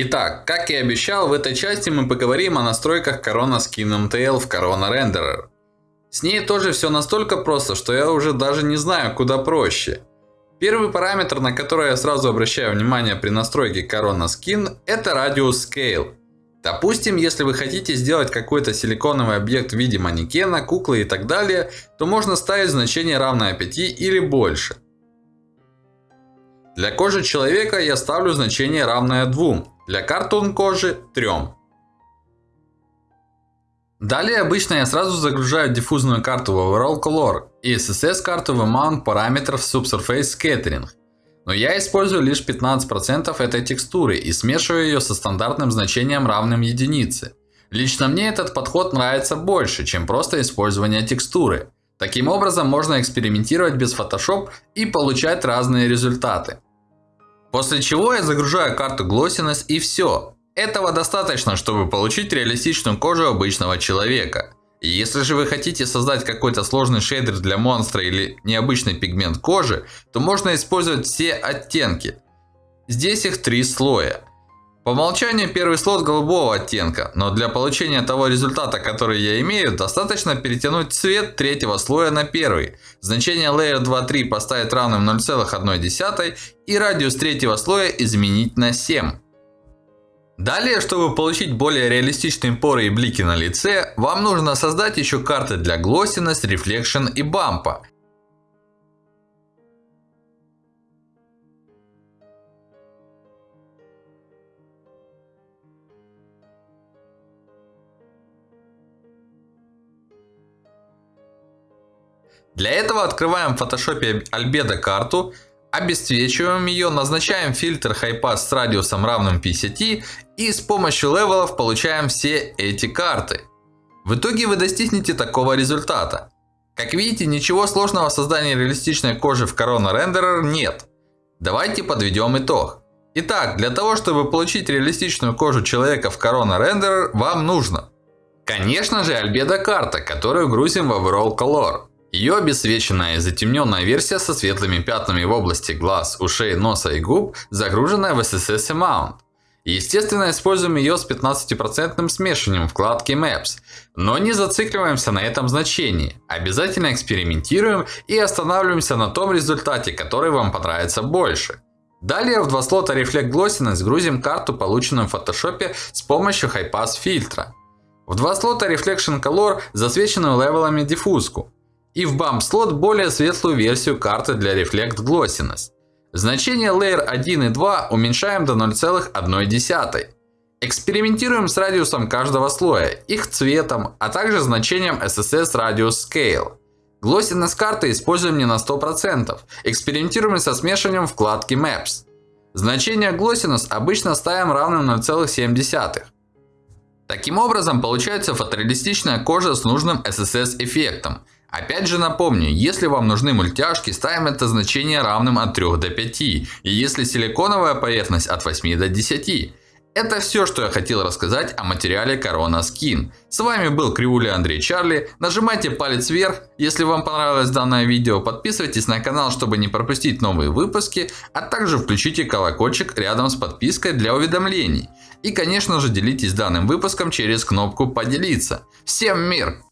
Итак, как и обещал, в этой части мы поговорим о настройках Corona Skin MTL в Corona Renderer. С ней тоже все настолько просто, что я уже даже не знаю, куда проще. Первый параметр, на который я сразу обращаю внимание при настройке Corona Skin, это Radius Scale. Допустим, если вы хотите сделать какой-то силиконовый объект в виде манекена, куклы и так далее, то можно ставить значение равное 5 или больше. Для кожи человека я ставлю значение равное 2, для картон кожи 3. Далее обычно я сразу загружаю диффузную карту в Overall Color и SSS карту в Amount параметров Subsurface Scattering. Но я использую лишь 15% этой текстуры и смешиваю ее со стандартным значением равным единице. Лично мне этот подход нравится больше, чем просто использование текстуры. Таким образом можно экспериментировать без Photoshop и получать разные результаты. После чего я загружаю карту Glossiness и все. Этого достаточно, чтобы получить реалистичную кожу обычного человека. Если же вы хотите создать какой-то сложный шейдер для монстра или необычный пигмент кожи, то можно использовать все оттенки. Здесь их три слоя. По умолчанию первый слот голубого оттенка, но для получения того результата, который я имею, достаточно перетянуть цвет третьего слоя на первый. Значение Layer 2.3 поставить равным 0,1 и радиус третьего слоя изменить на 7. Далее, чтобы получить более реалистичные поры и блики на лице, вам нужно создать еще карты для Glossiness, Reflection и бампа. Для этого открываем в Photoshop Albedo карту, обесцвечиваем ее, назначаем фильтр High с радиусом равным 50 и с помощью левелов получаем все эти карты. В итоге вы достигнете такого результата. Как видите, ничего сложного в создании реалистичной кожи в Corona Renderer нет. Давайте подведем итог. Итак, для того, чтобы получить реалистичную кожу человека в Corona Renderer, вам нужно. Конечно же, Albedo карта, которую грузим в Overall Color. Ее обесцвеченная и затемненная версия со светлыми пятнами в области глаз, ушей, носа и губ, загруженная в SSS Amount. Естественно, используем ее с 15% смешиванием вкладки Maps. Но не зацикливаемся на этом значении. Обязательно экспериментируем и останавливаемся на том результате, который вам понравится больше. Далее в два слота Reflect Glossiness грузим карту, полученную в Photoshop с помощью High Pass фильтра. В два слота Reflection Color засвеченную левелами диффузку. И в Bump слот более светлую версию карты для Reflect Glossiness. Значение Layer 1 и 2 уменьшаем до 0,1. Экспериментируем с радиусом каждого слоя, их цветом, а также значением SSS Radius Scale. Glossiness карты используем не на 100%. Экспериментируем со смешиванием вкладки Maps. Значение Glossiness обычно ставим равным 0,7. Таким образом получается фотореалистичная кожа с нужным SSS эффектом. Опять же напомню, если вам нужны мультяшки, ставим это значение равным от 3 до 5. И если силиконовая поверхность от 8 до 10. Это все, что я хотел рассказать о материале Corona Skin. С вами был Кривуля Андрей Чарли. Нажимайте палец вверх, если вам понравилось данное видео. Подписывайтесь на канал, чтобы не пропустить новые выпуски. А также включите колокольчик рядом с подпиской для уведомлений. И конечно же делитесь данным выпуском через кнопку поделиться. Всем мир!